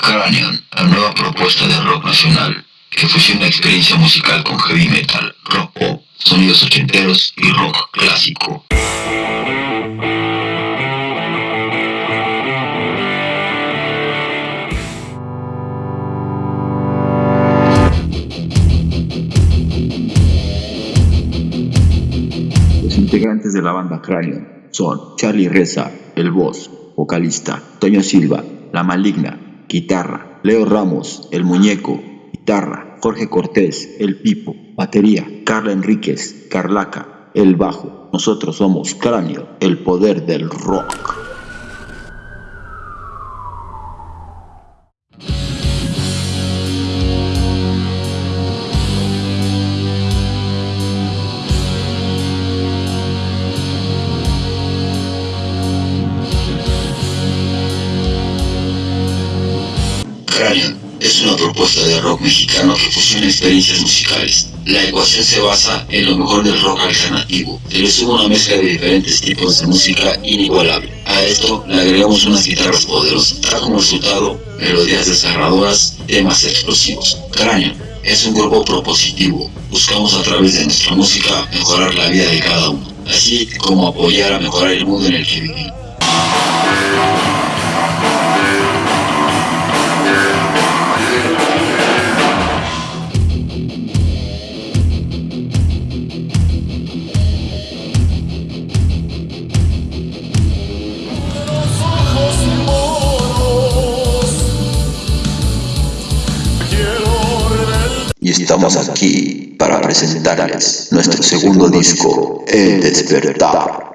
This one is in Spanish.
Cranion, la nueva propuesta de rock nacional que fusiona experiencia musical con heavy metal, rock pop, sonidos ochenteros y rock clásico. Los integrantes de la banda Cranion son Charlie Reza, el voz, vocalista, Toño Silva, la maligna, guitarra, Leo Ramos, el muñeco, guitarra, Jorge Cortés, el pipo, batería, Carla Enríquez, Carlaca, el bajo. Nosotros somos Cráneo, el poder del rock. Cranion es una propuesta de rock mexicano que fusiona experiencias musicales. La ecuación se basa en lo mejor del rock alternativo. Se le una mezcla de diferentes tipos de música inigualable. A esto le agregamos unas guitarras poderosas. Da como resultado melodías desgarradoras, temas explosivos. Cranion es un grupo propositivo. Buscamos a través de nuestra música mejorar la vida de cada uno, así como apoyar a mejorar el mundo en el que vivimos. Y estamos aquí para presentarles nuestro segundo disco, El Despertar.